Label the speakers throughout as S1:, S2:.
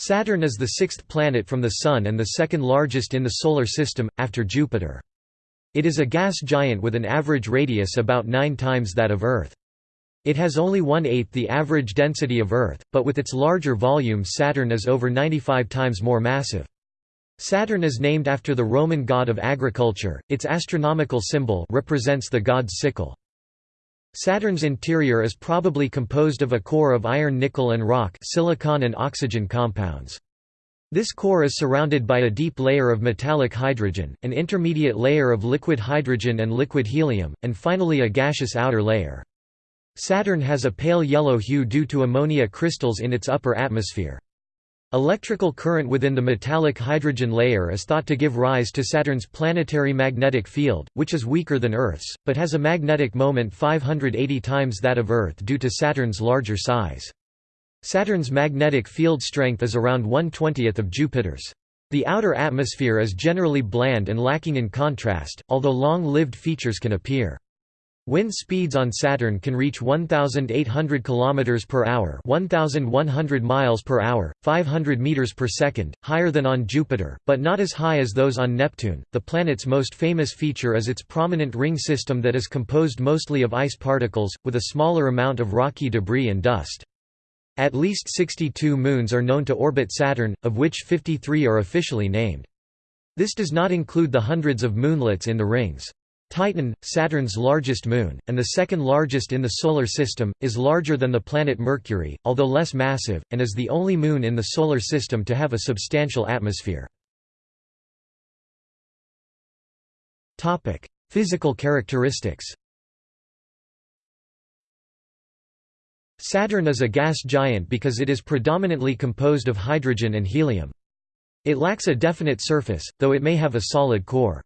S1: Saturn is the sixth planet from the Sun and the second largest in the Solar System, after Jupiter. It is a gas giant with an average radius about nine times that of Earth. It has only one-eighth the average density of Earth, but with its larger volume Saturn is over 95 times more massive. Saturn is named after the Roman god of agriculture, its astronomical symbol represents the god's sickle. Saturn's interior is probably composed of a core of iron nickel and rock silicon and oxygen compounds. This core is surrounded by a deep layer of metallic hydrogen, an intermediate layer of liquid hydrogen and liquid helium, and finally a gaseous outer layer. Saturn has a pale yellow hue due to ammonia crystals in its upper atmosphere. Electrical current within the metallic hydrogen layer is thought to give rise to Saturn's planetary magnetic field, which is weaker than Earth's, but has a magnetic moment 580 times that of Earth due to Saturn's larger size. Saturn's magnetic field strength is around 1/20th of Jupiter's. The outer atmosphere is generally bland and lacking in contrast, although long-lived features can appear. Wind speeds on Saturn can reach 1800 km per hour, 1100 miles per hour, 500 meters per second, higher than on Jupiter, but not as high as those on Neptune. The planet's most famous feature is its prominent ring system that is composed mostly of ice particles with a smaller amount of rocky debris and dust. At least 62 moons are known to orbit Saturn, of which 53 are officially named. This does not include the hundreds of moonlets in the rings. Titan, Saturn's largest moon, and the second largest in the Solar System, is larger than the planet Mercury, although less massive, and is the only moon in the Solar System to have a substantial atmosphere. Physical characteristics Saturn is a gas giant because it is predominantly composed of hydrogen and helium. It lacks a definite surface, though it may have a solid core.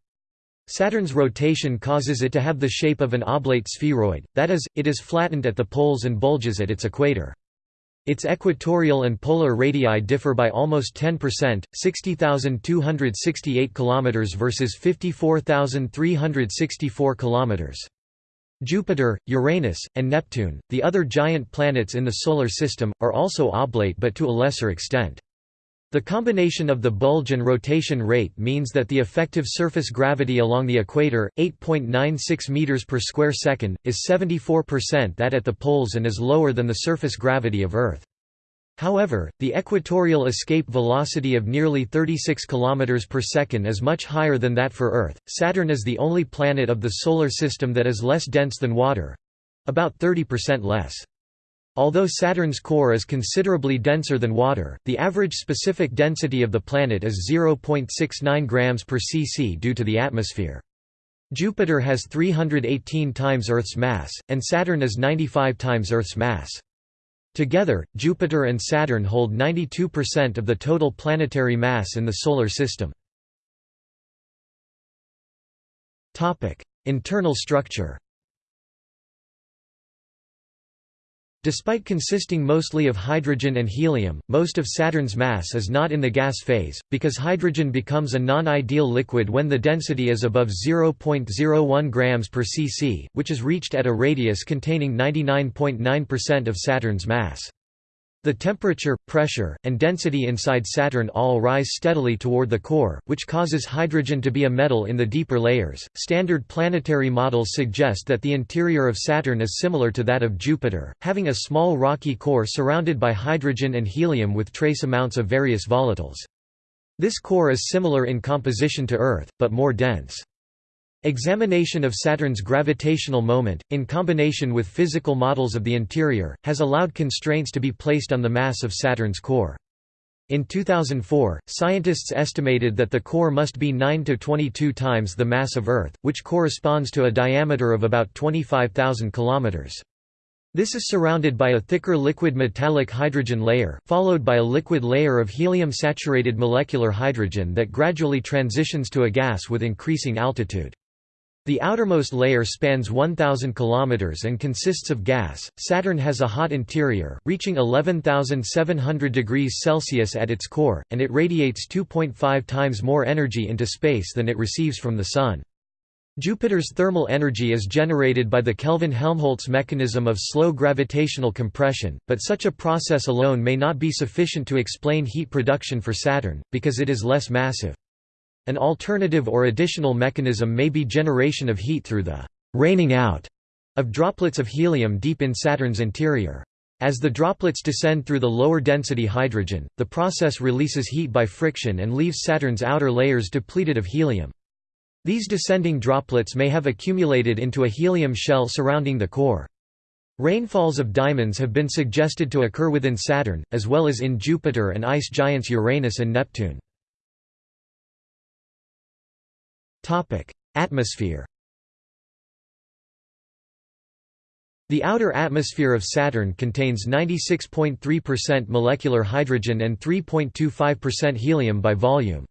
S1: Saturn's rotation causes it to have the shape of an oblate spheroid, that is, it is flattened at the poles and bulges at its equator. Its equatorial and polar radii differ by almost 10%, 60,268 km versus 54,364 km. Jupiter, Uranus, and Neptune, the other giant planets in the Solar System, are also oblate but to a lesser extent. The combination of the bulge and rotation rate means that the effective surface gravity along the equator, 8.96 meters per square second, is 74% that at the poles and is lower than the surface gravity of Earth. However, the equatorial escape velocity of nearly 36 km per second is much higher than that for Earth. Saturn is the only planet of the solar system that is less dense than water, about 30% less. Although Saturn's core is considerably denser than water, the average specific density of the planet is 0.69 grams per cc due to the atmosphere. Jupiter has 318 times Earth's mass, and Saturn is 95 times Earth's mass. Together, Jupiter and Saturn hold 92% of the total planetary mass in the Solar System. Internal structure Despite consisting mostly of hydrogen and helium, most of Saturn's mass is not in the gas phase, because hydrogen becomes a non-ideal liquid when the density is above 0.01 grams per cc, which is reached at a radius containing 99.9% of Saturn's mass. The temperature, pressure, and density inside Saturn all rise steadily toward the core, which causes hydrogen to be a metal in the deeper layers. Standard planetary models suggest that the interior of Saturn is similar to that of Jupiter, having a small rocky core surrounded by hydrogen and helium with trace amounts of various volatiles. This core is similar in composition to Earth, but more dense. Examination of Saturn's gravitational moment, in combination with physical models of the interior, has allowed constraints to be placed on the mass of Saturn's core. In 2004, scientists estimated that the core must be 9 to 22 times the mass of Earth, which corresponds to a diameter of about 25,000 kilometers. This is surrounded by a thicker liquid metallic hydrogen layer, followed by a liquid layer of helium-saturated molecular hydrogen that gradually transitions to a gas with increasing altitude. The outermost layer spans 1,000 km and consists of gas. Saturn has a hot interior, reaching 11,700 degrees Celsius at its core, and it radiates 2.5 times more energy into space than it receives from the Sun. Jupiter's thermal energy is generated by the Kelvin-Helmholtz mechanism of slow gravitational compression, but such a process alone may not be sufficient to explain heat production for Saturn, because it is less massive. An alternative or additional mechanism may be generation of heat through the «raining out» of droplets of helium deep in Saturn's interior. As the droplets descend through the lower density hydrogen, the process releases heat by friction and leaves Saturn's outer layers depleted of helium. These descending droplets may have accumulated into a helium shell surrounding the core. Rainfalls of diamonds have been suggested to occur within Saturn, as well as in Jupiter and ice giants Uranus and Neptune. Atmosphere The outer atmosphere of Saturn contains 96.3% molecular hydrogen and 3.25% helium by volume.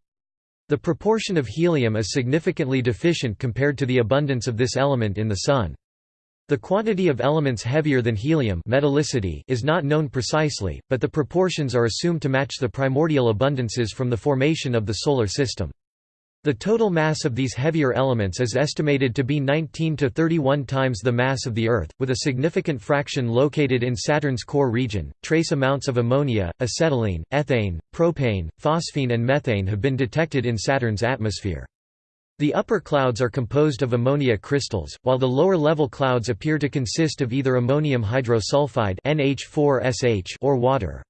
S1: The proportion of helium is significantly deficient compared to the abundance of this element in the Sun. The quantity of elements heavier than helium metallicity is not known precisely, but the proportions are assumed to match the primordial abundances from the formation of the Solar System. The total mass of these heavier elements is estimated to be 19 to 31 times the mass of the Earth, with a significant fraction located in Saturn's core region. Trace amounts of ammonia, acetylene, ethane, propane, phosphine, and methane have been detected in Saturn's atmosphere. The upper clouds are composed of ammonia crystals, while the lower level clouds appear to consist of either ammonium hydrosulfide (NH4SH) or water.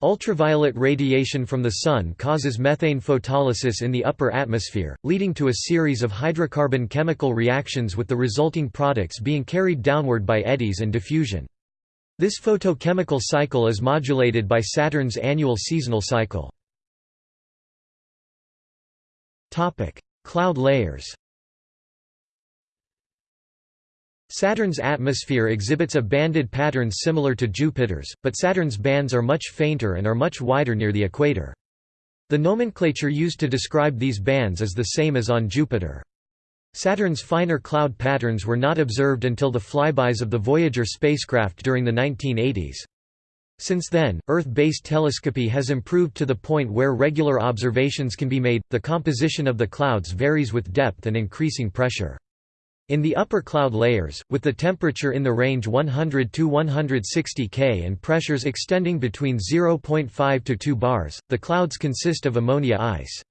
S1: Ultraviolet radiation from the Sun causes methane photolysis in the upper atmosphere, leading to a series of hydrocarbon chemical reactions with the resulting products being carried downward by eddies and diffusion. This photochemical cycle is modulated by Saturn's annual seasonal cycle. Cloud layers Saturn's atmosphere exhibits a banded pattern similar to Jupiter's, but Saturn's bands are much fainter and are much wider near the equator. The nomenclature used to describe these bands is the same as on Jupiter. Saturn's finer cloud patterns were not observed until the flybys of the Voyager spacecraft during the 1980s. Since then, Earth-based telescopy has improved to the point where regular observations can be made. The composition of the clouds varies with depth and increasing pressure. In the upper cloud layers, with the temperature in the range 100 to 160 K and pressures extending between 0.5 to 2 bars, the clouds consist of ammonia ice.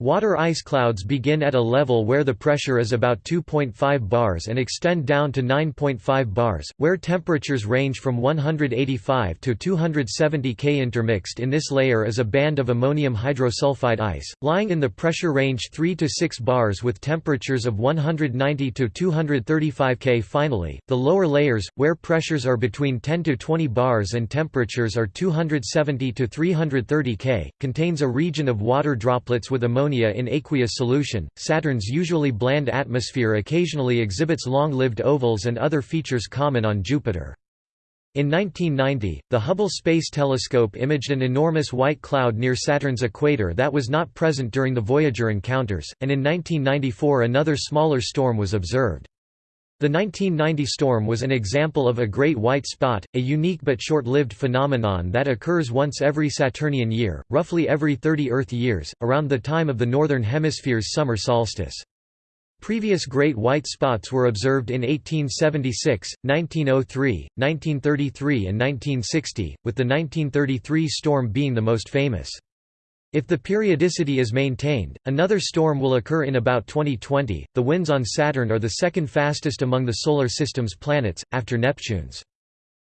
S1: Water ice clouds begin at a level where the pressure is about 2.5 bars and extend down to 9.5 bars, where temperatures range from 185 to 270 K. Intermixed in this layer is a band of ammonium hydrosulfide ice, lying in the pressure range 3 to 6 bars with temperatures of 190 to 235 K. Finally, the lower layers, where pressures are between 10 to 20 bars and temperatures are 270 to 330 K, contains a region of water droplets with ammonia ammonia in aqueous solution. Saturn's usually bland atmosphere occasionally exhibits long-lived ovals and other features common on Jupiter. In 1990, the Hubble Space Telescope imaged an enormous white cloud near Saturn's equator that was not present during the Voyager encounters, and in 1994 another smaller storm was observed. The 1990 storm was an example of a great white spot, a unique but short-lived phenomenon that occurs once every Saturnian year, roughly every 30 Earth years, around the time of the Northern Hemisphere's summer solstice. Previous great white spots were observed in 1876, 1903, 1933 and 1960, with the 1933 storm being the most famous. If the periodicity is maintained, another storm will occur in about 2020. The winds on Saturn are the second fastest among the Solar System's planets, after Neptune's.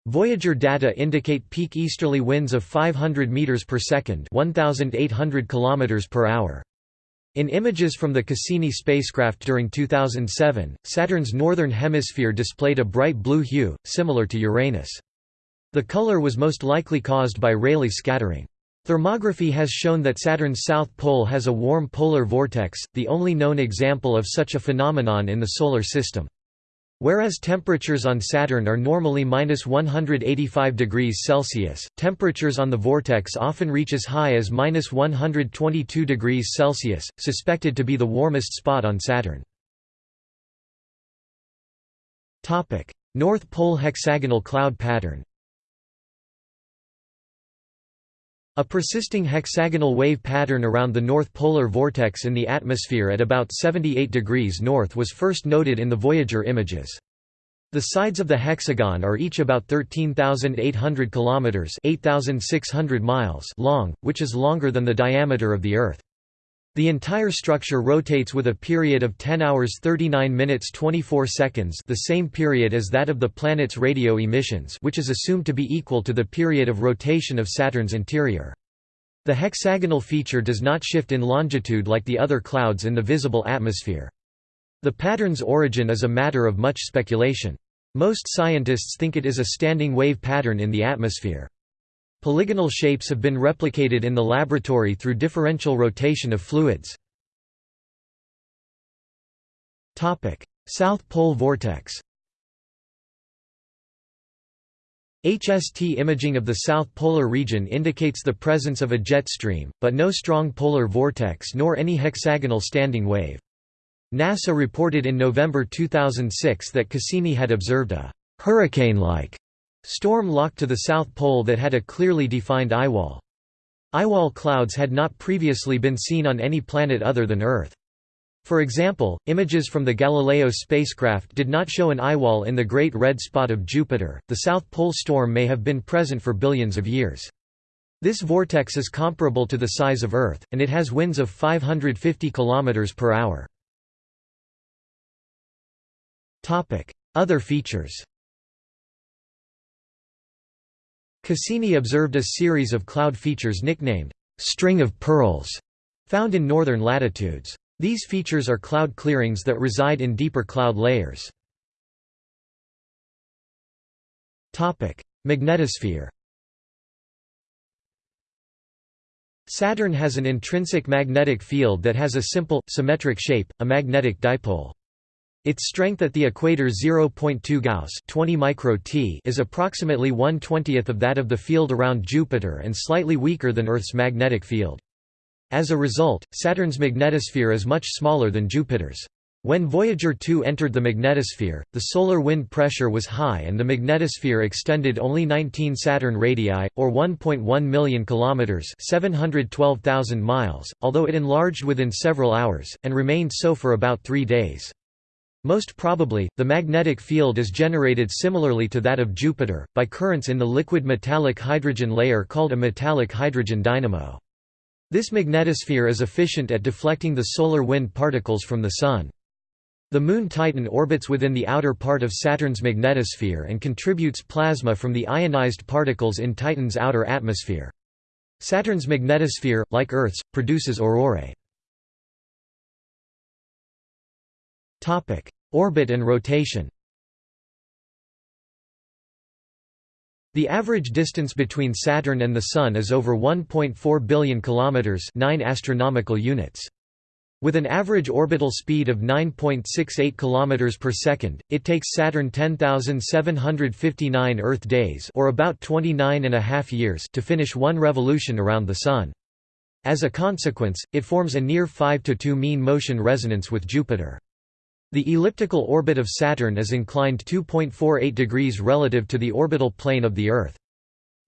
S1: Voyager data indicate peak easterly winds of 500 meters per second, 1800 kilometers per hour. In images from the Cassini spacecraft during 2007, Saturn's northern hemisphere displayed a bright blue hue, similar to Uranus. The color was most likely caused by Rayleigh scattering. Thermography has shown that Saturn's south pole has a warm polar vortex, the only known example of such a phenomenon in the Solar System. Whereas temperatures on Saturn are normally minus 185 degrees Celsius, temperatures on the vortex often reach as high as minus 122 degrees Celsius, suspected to be the warmest spot on Saturn. North Pole hexagonal cloud pattern A persisting hexagonal wave pattern around the north polar vortex in the atmosphere at about 78 degrees north was first noted in the Voyager images. The sides of the hexagon are each about 13,800 kilometers (8,600 miles) long, which is longer than the diameter of the Earth. The entire structure rotates with a period of 10 hours 39 minutes 24 seconds the same period as that of the planet's radio emissions which is assumed to be equal to the period of rotation of Saturn's interior. The hexagonal feature does not shift in longitude like the other clouds in the visible atmosphere. The pattern's origin is a matter of much speculation. Most scientists think it is a standing wave pattern in the atmosphere. Polygonal shapes have been replicated in the laboratory through differential rotation of fluids. South Pole vortex HST imaging of the south polar region indicates the presence of a jet stream, but no strong polar vortex nor any hexagonal standing wave. NASA reported in November 2006 that Cassini had observed a hurricane-like Storm locked to the South Pole that had a clearly defined eyewall. Eyewall clouds had not previously been seen on any planet other than Earth. For example, images from the Galileo spacecraft did not show an eyewall in the Great Red Spot of Jupiter. The South Pole storm may have been present for billions of years. This vortex is comparable to the size of Earth, and it has winds of 550 km per hour. Other features Cassini observed a series of cloud features nicknamed «string of pearls» found in northern latitudes. These features are cloud clearings that reside in deeper cloud layers. Magnetosphere Saturn has an intrinsic magnetic field that has a simple, symmetric shape, a magnetic dipole. Its strength at the equator 0.2 Gauss 20 micro -t is approximately 1 20th of that of the field around Jupiter and slightly weaker than Earth's magnetic field. As a result, Saturn's magnetosphere is much smaller than Jupiter's. When Voyager 2 entered the magnetosphere, the solar wind pressure was high and the magnetosphere extended only 19 Saturn radii, or 1.1 million kilometers (712,000 miles), although it enlarged within several hours and remained so for about 3 days. Most probably, the magnetic field is generated similarly to that of Jupiter, by currents in the liquid metallic hydrogen layer called a metallic hydrogen dynamo. This magnetosphere is efficient at deflecting the solar wind particles from the Sun. The Moon Titan orbits within the outer part of Saturn's magnetosphere and contributes plasma from the ionized particles in Titan's outer atmosphere. Saturn's magnetosphere, like Earth's, produces aurorae. Orbit and rotation The average distance between Saturn and the Sun is over 1.4 billion kilometers, 9 astronomical units. With an average orbital speed of 9.68 km per second, it takes Saturn 10,759 Earth days or about 29 and a half years to finish one revolution around the Sun. As a consequence, it forms a near 5 to 2 mean motion resonance with Jupiter. The elliptical orbit of Saturn is inclined 2.48 degrees relative to the orbital plane of the Earth.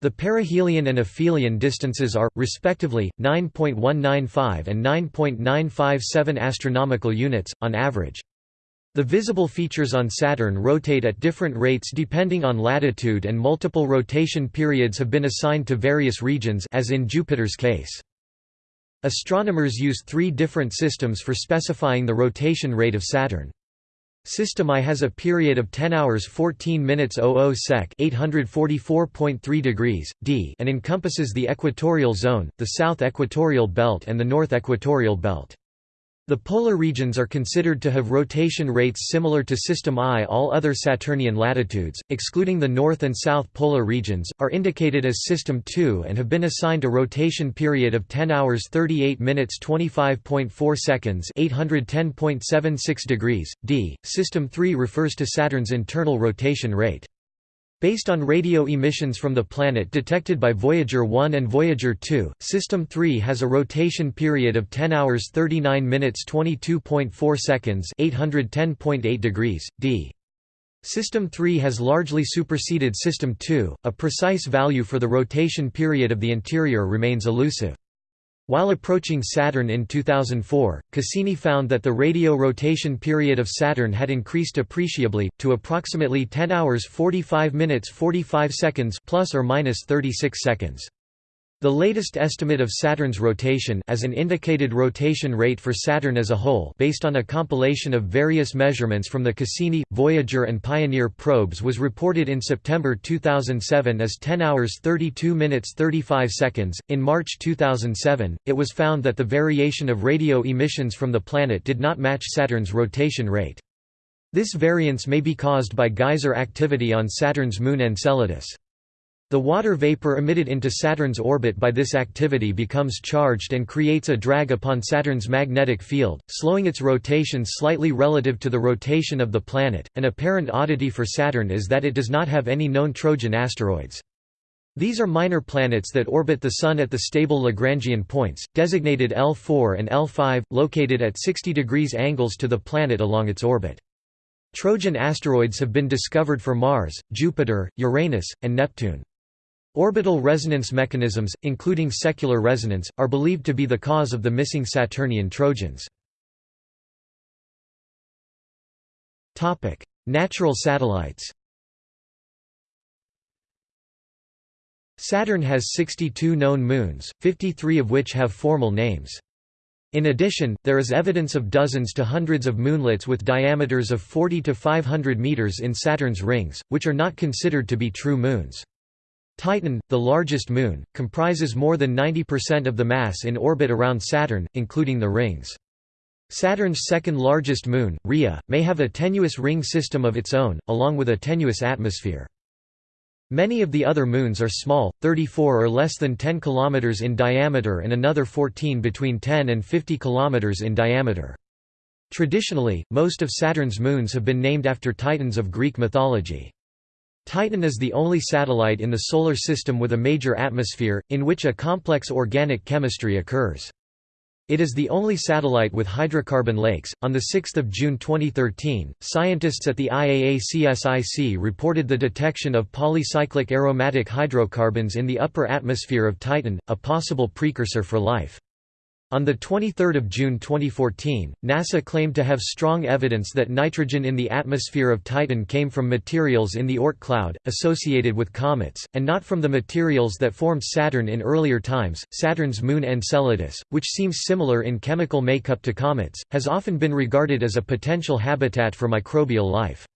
S1: The perihelion and aphelion distances are, respectively, 9.195 and 9.957 astronomical units, on average. The visible features on Saturn rotate at different rates depending on latitude and multiple rotation periods have been assigned to various regions as in Jupiter's case. Astronomers use three different systems for specifying the rotation rate of Saturn. System I has a period of 10 hours 14 minutes 00 sec 844.3 degrees, d and encompasses the equatorial zone, the south equatorial belt and the north equatorial belt. The polar regions are considered to have rotation rates similar to System I. All other Saturnian latitudes, excluding the north and south polar regions, are indicated as System II and have been assigned a rotation period of 10 hours 38 minutes 25.4 seconds 810.76 degrees, d. System III refers to Saturn's internal rotation rate. Based on radio emissions from the planet detected by Voyager 1 and Voyager 2, System 3 has a rotation period of 10 hours 39 minutes 22.4 seconds 810.8 degrees, d. System 3 has largely superseded System 2, a precise value for the rotation period of the interior remains elusive. While approaching Saturn in 2004, Cassini found that the radio rotation period of Saturn had increased appreciably, to approximately 10 hours 45 minutes 45 seconds plus or minus 36 seconds. The latest estimate of Saturn's rotation as an indicated rotation rate for Saturn as a whole based on a compilation of various measurements from the Cassini, Voyager and Pioneer probes was reported in September 2007 as 10 hours 32 minutes 35 seconds. In March 2007, it was found that the variation of radio emissions from the planet did not match Saturn's rotation rate. This variance may be caused by geyser activity on Saturn's moon Enceladus. The water vapor emitted into Saturn's orbit by this activity becomes charged and creates a drag upon Saturn's magnetic field, slowing its rotation slightly relative to the rotation of the planet. An apparent oddity for Saturn is that it does not have any known Trojan asteroids. These are minor planets that orbit the Sun at the stable Lagrangian points, designated L4 and L5, located at 60 degrees angles to the planet along its orbit. Trojan asteroids have been discovered for Mars, Jupiter, Uranus, and Neptune. Orbital resonance mechanisms, including secular resonance, are believed to be the cause of the missing Saturnian Trojans. Natural satellites Saturn has 62 known moons, 53 of which have formal names. In addition, there is evidence of dozens to hundreds of moonlets with diameters of 40 to 500 meters in Saturn's rings, which are not considered to be true moons. Titan, the largest moon, comprises more than 90% of the mass in orbit around Saturn, including the rings. Saturn's second largest moon, Rhea, may have a tenuous ring system of its own, along with a tenuous atmosphere. Many of the other moons are small, 34 or less than 10 km in diameter and another 14 between 10 and 50 km in diameter. Traditionally, most of Saturn's moons have been named after titans of Greek mythology. Titan is the only satellite in the Solar System with a major atmosphere, in which a complex organic chemistry occurs. It is the only satellite with hydrocarbon lakes. On 6 June 2013, scientists at the IAA CSIC reported the detection of polycyclic aromatic hydrocarbons in the upper atmosphere of Titan, a possible precursor for life. On 23 June 2014, NASA claimed to have strong evidence that nitrogen in the atmosphere of Titan came from materials in the Oort cloud, associated with comets, and not from the materials that formed Saturn in earlier times. Saturn's moon Enceladus, which seems similar in chemical makeup to comets, has often been regarded as a potential habitat for microbial life.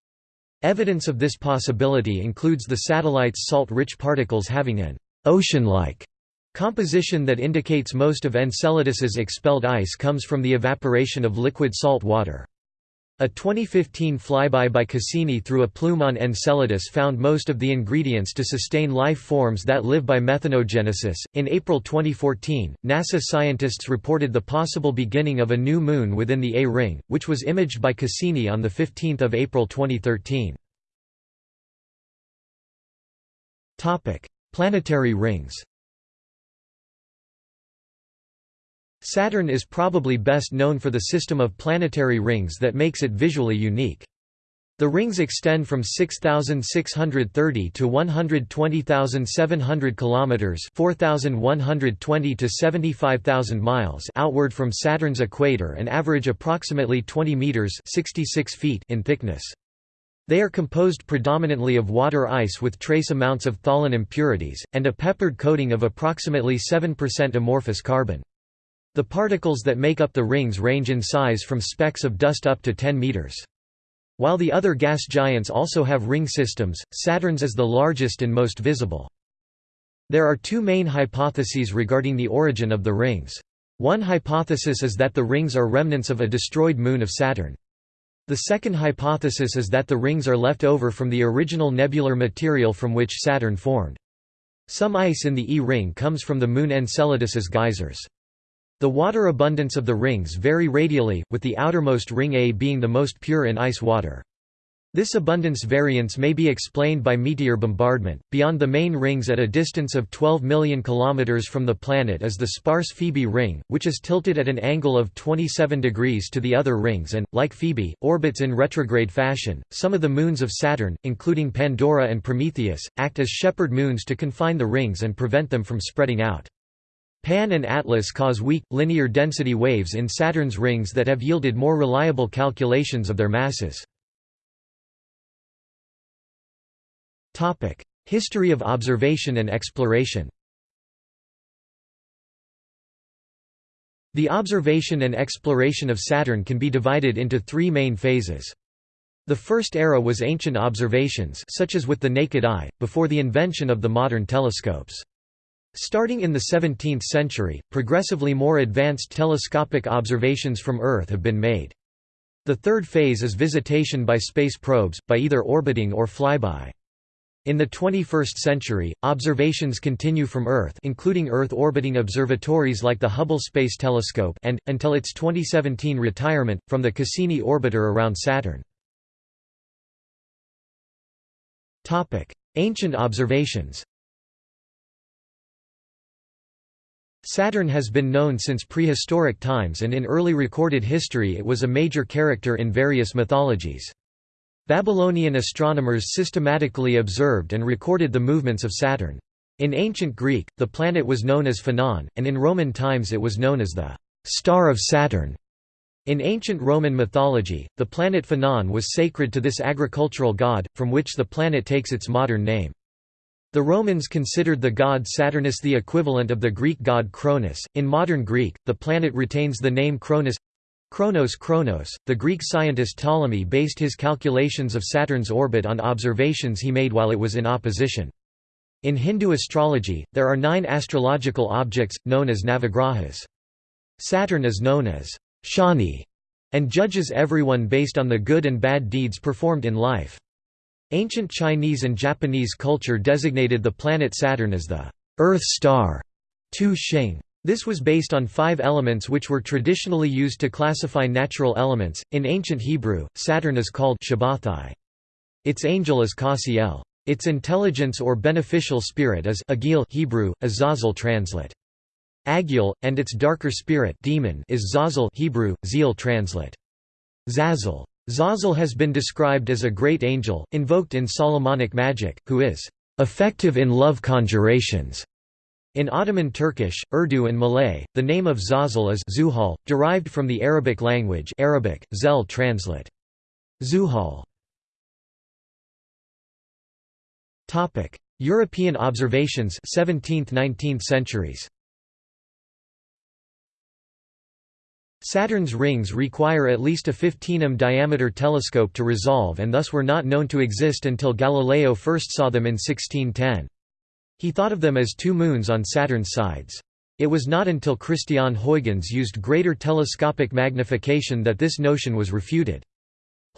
S1: Evidence of this possibility includes the satellite's salt-rich particles having an ocean-like Composition that indicates most of Enceladus's expelled ice comes from the evaporation of liquid salt water. A 2015 flyby by Cassini through a plume on Enceladus found most of the ingredients to sustain life forms that live by methanogenesis. In April 2014, NASA scientists reported the possible beginning of a new moon within the A ring, which was imaged by Cassini on 15 April 2013. Topic: Planetary rings Saturn is probably best known for the system of planetary rings that makes it visually unique. The rings extend from 6630 to 120,700 kilometers, 4120 to 75,000 miles outward from Saturn's equator and average approximately 20 meters, 66 feet in thickness. They are composed predominantly of water ice with trace amounts of tholin impurities and a peppered coating of approximately 7% amorphous carbon. The particles that make up the rings range in size from specks of dust up to 10 meters. While the other gas giants also have ring systems, Saturn's is the largest and most visible. There are two main hypotheses regarding the origin of the rings. One hypothesis is that the rings are remnants of a destroyed moon of Saturn. The second hypothesis is that the rings are left over from the original nebular material from which Saturn formed. Some ice in the E-ring comes from the moon Enceladus's geysers. The water abundance of the rings vary radially, with the outermost ring A being the most pure in ice water. This abundance variance may be explained by meteor bombardment. Beyond the main rings at a distance of 12 million kilometers from the planet is the sparse Phoebe ring, which is tilted at an angle of 27 degrees to the other rings and, like Phoebe, orbits in retrograde fashion. Some of the moons of Saturn, including Pandora and Prometheus, act as shepherd moons to confine the rings and prevent them from spreading out. Pan and Atlas cause weak, linear density waves in Saturn's rings that have yielded more reliable calculations of their masses. History of observation and exploration The observation and exploration of Saturn can be divided into three main phases. The first era was ancient observations such as with the naked eye, before the invention of the modern telescopes. Starting in the 17th century, progressively more advanced telescopic observations from Earth have been made. The third phase is visitation by space probes, by either orbiting or flyby. In the 21st century, observations continue from Earth including Earth-orbiting observatories like the Hubble Space Telescope and, until its 2017 retirement, from the Cassini orbiter around Saturn. Ancient observations Saturn has been known since prehistoric times and in early recorded history it was a major character in various mythologies. Babylonian astronomers systematically observed and recorded the movements of Saturn. In ancient Greek, the planet was known as Phanon, and in Roman times it was known as the «star of Saturn». In ancient Roman mythology, the planet Phanon was sacred to this agricultural god, from which the planet takes its modern name. The Romans considered the god Saturnus the equivalent of the Greek god Cronus. In modern Greek, the planet retains the name Cronus Chronos Chronos, the Greek scientist Ptolemy based his calculations of Saturn's orbit on observations he made while it was in opposition. In Hindu astrology, there are nine astrological objects, known as Navagrahas. Saturn is known as Shani and judges everyone based on the good and bad deeds performed in life. Ancient Chinese and Japanese culture designated the planet Saturn as the Earth star, Tu Xing. This was based on five elements which were traditionally used to classify natural elements. In ancient Hebrew, Saturn is called Shabbathai. Its angel is Kasiel. Its intelligence or beneficial spirit is Agil Hebrew, Azazel translate. Agil, and its darker spirit demon is Zazel Hebrew, Zeal translate. Zazel. Zazel has been described as a great angel, invoked in Solomonic magic, who is effective in love conjurations. In Ottoman Turkish, Urdu and Malay, the name of Zazel is Zuhal, derived from the Arabic language Arabic, Zel translate. Zuhal. European observations 17th–19th centuries Saturn's rings require at least a 15 m diameter telescope to resolve and thus were not known to exist until Galileo first saw them in 1610. He thought of them as two moons on Saturn's sides. It was not until Christiaan Huygens used greater telescopic magnification that this notion was refuted.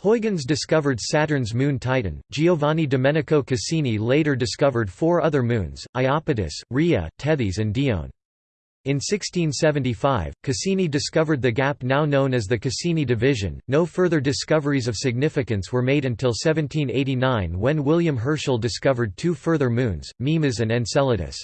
S1: Huygens discovered Saturn's moon Titan. Giovanni Domenico Cassini later discovered four other moons, Iapetus, Rhea, Tethys and Dione. In 1675, Cassini discovered the gap now known as the Cassini division. No further discoveries of significance were made until 1789 when William Herschel discovered two further moons, Mimas and Enceladus.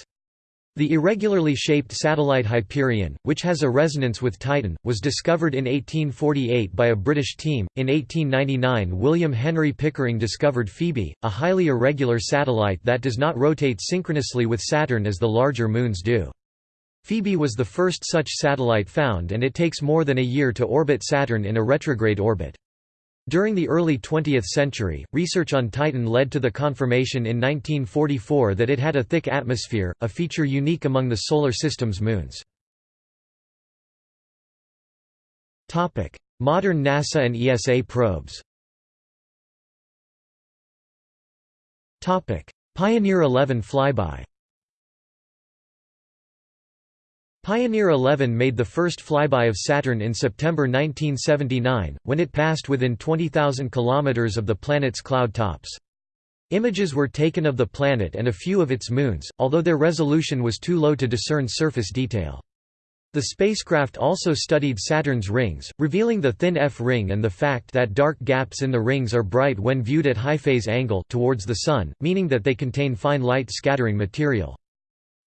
S1: The irregularly shaped satellite Hyperion, which has a resonance with Titan, was discovered in 1848 by a British team. In 1899, William Henry Pickering discovered Phoebe, a highly irregular satellite that does not rotate synchronously with Saturn as the larger moons do. Phoebe was the first such satellite found and it takes more than a year to orbit Saturn in a retrograde orbit. During the early 20th century, research on Titan led to the confirmation in 1944 that it had a thick atmosphere, a feature unique among the Solar System's moons. Modern NASA and ESA probes Pioneer 11 flyby Pioneer 11 made the first flyby of Saturn in September 1979, when it passed within 20,000 km of the planet's cloud tops. Images were taken of the planet and a few of its moons, although their resolution was too low to discern surface detail. The spacecraft also studied Saturn's rings, revealing the thin F ring and the fact that dark gaps in the rings are bright when viewed at high phase angle towards the Sun, meaning that they contain fine light scattering material.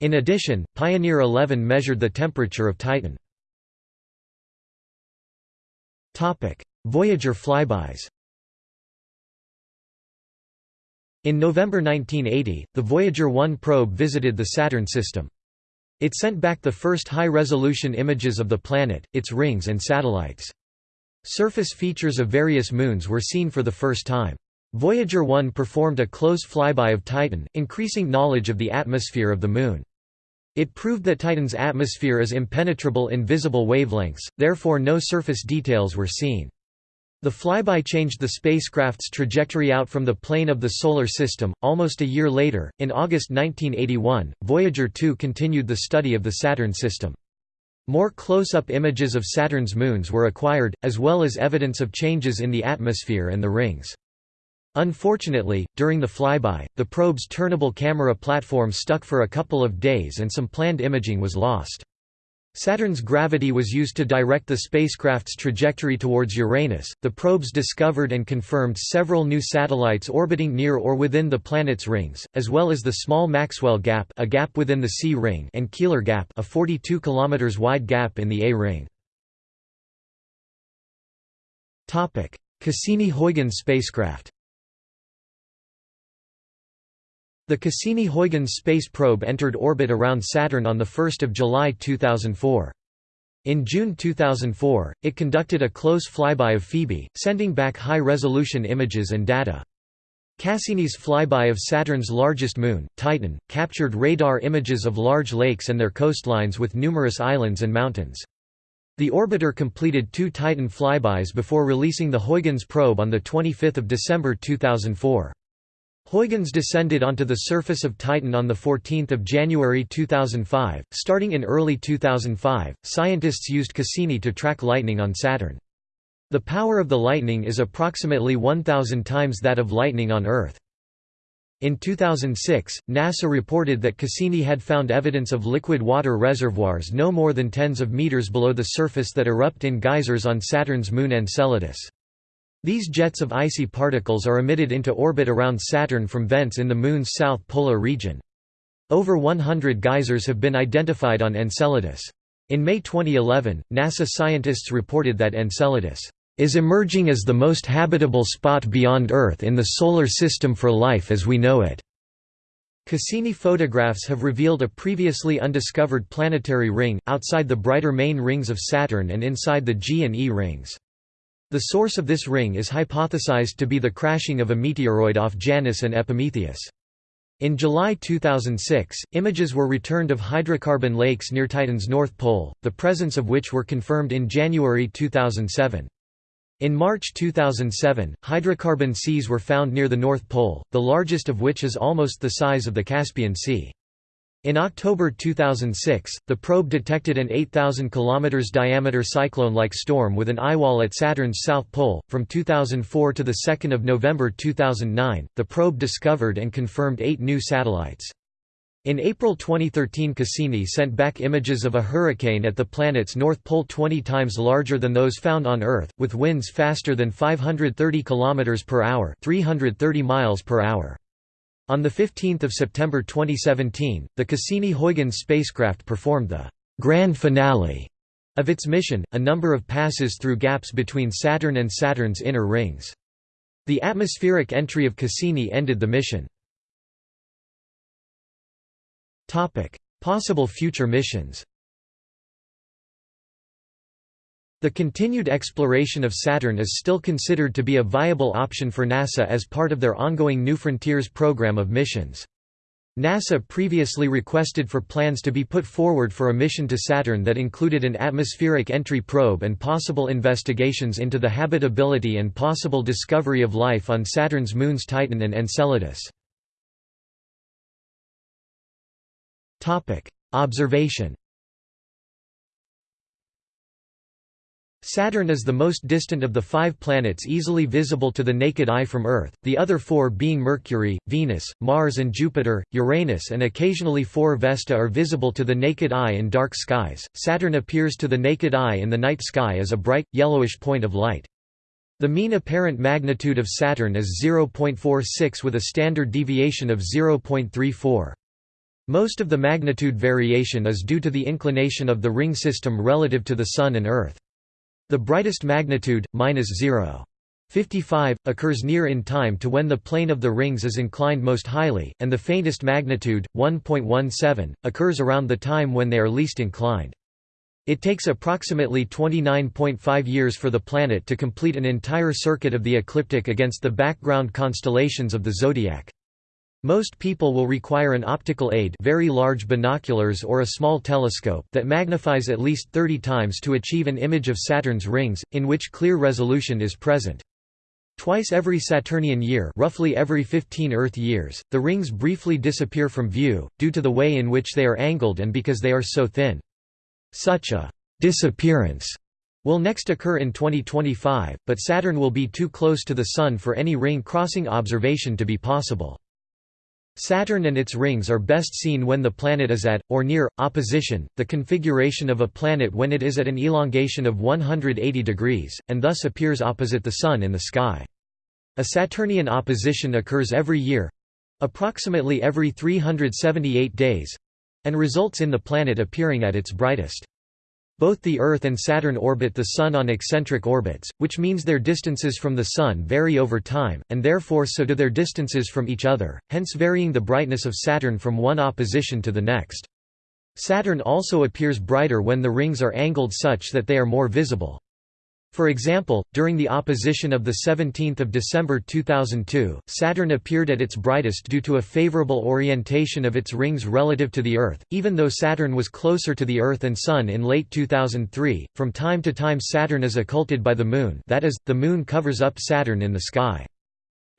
S1: In addition, Pioneer 11 measured the temperature of Titan. Voyager flybys In November 1980, the Voyager 1 probe visited the Saturn system. It sent back the first high-resolution images of the planet, its rings and satellites. Surface features of various moons were seen for the first time. Voyager 1 performed a close flyby of Titan, increasing knowledge of the atmosphere of the Moon. It proved that Titan's atmosphere is impenetrable in visible wavelengths, therefore no surface details were seen. The flyby changed the spacecraft's trajectory out from the plane of the Solar System. Almost a year later, in August 1981, Voyager 2 continued the study of the Saturn system. More close-up images of Saturn's moons were acquired, as well as evidence of changes in the atmosphere and the rings. Unfortunately, during the flyby, the probe's turnable camera platform stuck for a couple of days and some planned imaging was lost. Saturn's gravity was used to direct the spacecraft's trajectory towards Uranus. The probes discovered and confirmed several new satellites orbiting near or within the planet's rings, as well as the small Maxwell gap, a gap within the C ring, and Keeler gap, a 42 km wide gap in the A ring. Topic: Cassini-Huygens spacecraft. The Cassini-Huygens space probe entered orbit around Saturn on 1 July 2004. In June 2004, it conducted a close flyby of Phoebe, sending back high-resolution images and data. Cassini's flyby of Saturn's largest moon, Titan, captured radar images of large lakes and their coastlines with numerous islands and mountains. The orbiter completed two Titan flybys before releasing the Huygens probe on 25 December 2004. Huygens descended onto the surface of Titan on 14 January 2005. Starting in early 2005, scientists used Cassini to track lightning on Saturn. The power of the lightning is approximately 1,000 times that of lightning on Earth. In 2006, NASA reported that Cassini had found evidence of liquid water reservoirs no more than tens of meters below the surface that erupt in geysers on Saturn's moon Enceladus. These jets of icy particles are emitted into orbit around Saturn from vents in the Moon's south polar region. Over 100 geysers have been identified on Enceladus. In May 2011, NASA scientists reported that Enceladus is emerging as the most habitable spot beyond Earth in the Solar System for life as we know it. Cassini photographs have revealed a previously undiscovered planetary ring, outside the brighter main rings of Saturn and inside the G and E rings. The source of this ring is hypothesized to be the crashing of a meteoroid off Janus and Epimetheus. In July 2006, images were returned of hydrocarbon lakes near Titan's north pole, the presence of which were confirmed in January 2007. In March 2007, hydrocarbon seas were found near the North Pole, the largest of which is almost the size of the Caspian Sea. In October 2006, the probe detected an 8,000 km diameter cyclone-like storm with an eyewall at Saturn's south pole. From 2004 to the 2nd of November 2009, the probe discovered and confirmed eight new satellites. In April 2013 Cassini sent back images of a hurricane at the planet's north pole 20 times larger than those found on Earth, with winds faster than 530 km per hour 330 miles per hour. On 15 September 2017, the Cassini-Huygens spacecraft performed the «grand finale» of its mission, a number of passes through gaps between Saturn and Saturn's inner rings. The atmospheric entry of Cassini ended the mission. Possible future missions The continued exploration of Saturn is still considered to be a viable option for NASA as part of their ongoing New Frontiers program of missions. NASA previously requested for plans to be put forward for a mission to Saturn that included an atmospheric entry probe and possible investigations into the habitability and possible discovery of life on Saturn's moons Titan and Enceladus. Observation Saturn is the most distant of the five planets easily visible to the naked eye from Earth, the other four being Mercury, Venus, Mars and Jupiter, Uranus and occasionally four Vesta are visible to the naked eye in dark skies. Saturn appears to the naked eye in the night sky as a bright, yellowish point of light. The mean apparent magnitude of Saturn is 0.46 with a standard deviation of 0.34. Most of the magnitude variation is due to the inclination of the ring system relative to the Sun and Earth. The brightest magnitude, minus 0.55, occurs near in time to when the plane of the rings is inclined most highly, and the faintest magnitude, 1.17, occurs around the time when they are least inclined. It takes approximately 29.5 years for the planet to complete an entire circuit of the ecliptic against the background constellations of the zodiac. Most people will require an optical aid very large binoculars or a small telescope that magnifies at least 30 times to achieve an image of Saturn's rings, in which clear resolution is present. Twice every Saturnian year roughly every 15 Earth years, the rings briefly disappear from view, due to the way in which they are angled and because they are so thin. Such a «disappearance» will next occur in 2025, but Saturn will be too close to the Sun for any ring-crossing observation to be possible. Saturn and its rings are best seen when the planet is at, or near, opposition, the configuration of a planet when it is at an elongation of 180 degrees, and thus appears opposite the Sun in the sky. A Saturnian opposition occurs every year—approximately every 378 days—and results in the planet appearing at its brightest. Both the Earth and Saturn orbit the Sun on eccentric orbits, which means their distances from the Sun vary over time, and therefore so do their distances from each other, hence varying the brightness of Saturn from one opposition to the next. Saturn also appears brighter when the rings are angled such that they are more visible. For example, during the opposition of 17 December 2002, Saturn appeared at its brightest due to a favorable orientation of its rings relative to the Earth, even though Saturn was closer to the Earth and Sun in late 2003. From time to time Saturn is occulted by the Moon that is, the Moon covers up Saturn in the sky.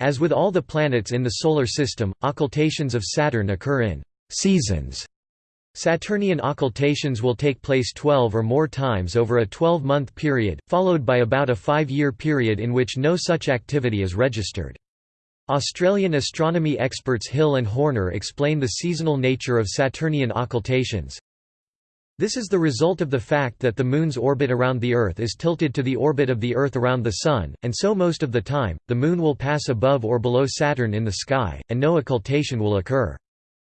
S1: As with all the planets in the Solar System, occultations of Saturn occur in «seasons» Saturnian occultations will take place 12 or more times over a 12-month period, followed by about a five-year period in which no such activity is registered. Australian astronomy experts Hill and Horner explain the seasonal nature of Saturnian occultations. This is the result of the fact that the Moon's orbit around the Earth is tilted to the orbit of the Earth around the Sun, and so most of the time, the Moon will pass above or below Saturn in the sky, and no occultation will occur.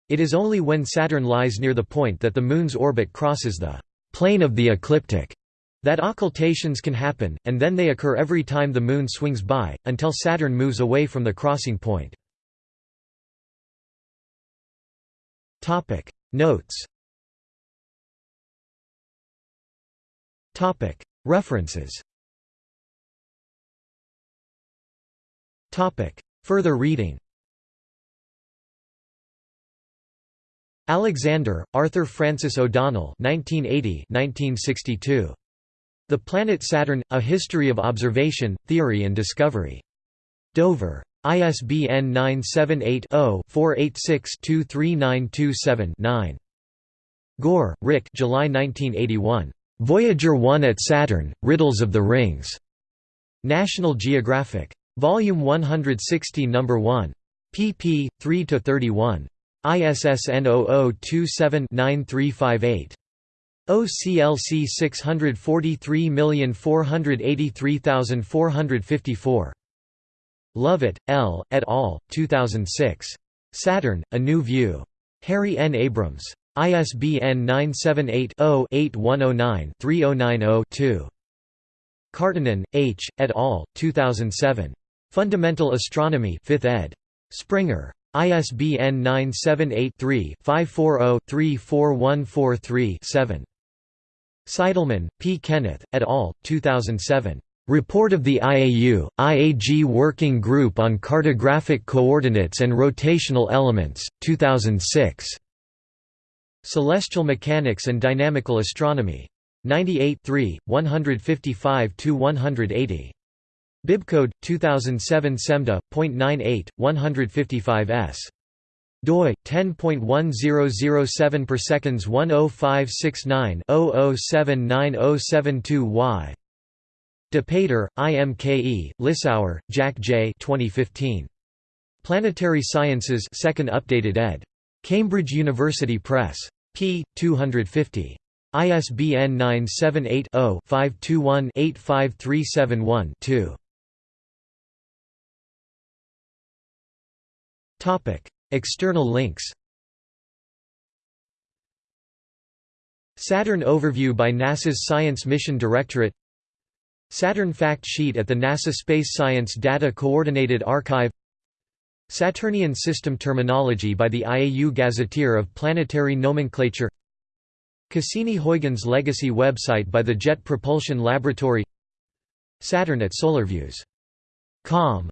S1: It is only when Saturn lies near the point that the Moon's orbit crosses the plane of the ecliptic that occultations can happen, and then they occur every time the Moon swings by, until Saturn moves away from the crossing point. Notes References Further reading Alexander, Arthur Francis O'Donnell 1980–1962. The Planet Saturn – A History of Observation, Theory and Discovery. Dover. ISBN 978-0-486-23927-9. Gore, Rick July 1981. Voyager 1 at Saturn, Riddles of the Rings. National Geographic. Volume 160 No. 1. pp. 3–31. ISSN 0027-9358. OCLC 643483454. Lovett, L., et al., 2006. Saturn, A New View. Harry N. Abrams. ISBN 978-0-8109-3090-2. Karttunen, H., et al., 2007. Fundamental Astronomy 5th ed. Springer. ISBN 978-3-540-34143-7. Seidelmann, P. Kenneth, et al., 2007. Report of the IAU, IAG Working Group on Cartographic Coordinates and Rotational Elements, 2006. Celestial Mechanics and Dynamical Astronomy. 98 155–180. Bibcode 2007 semda.98 155s doi 10.1007 per seconds 10569 007907y DePater, IMKE, Lissauer, Jack J. 2015. Planetary Sciences 2nd updated ed. Cambridge University Press. p. 250. ISBN 978 0 521 85371 2. External links Saturn Overview by NASA's Science Mission Directorate Saturn Fact Sheet at the NASA Space Science Data Coordinated Archive Saturnian System Terminology by the IAU Gazetteer of Planetary Nomenclature Cassini-Huygens Legacy website by the Jet Propulsion Laboratory Saturn at SolarViews.com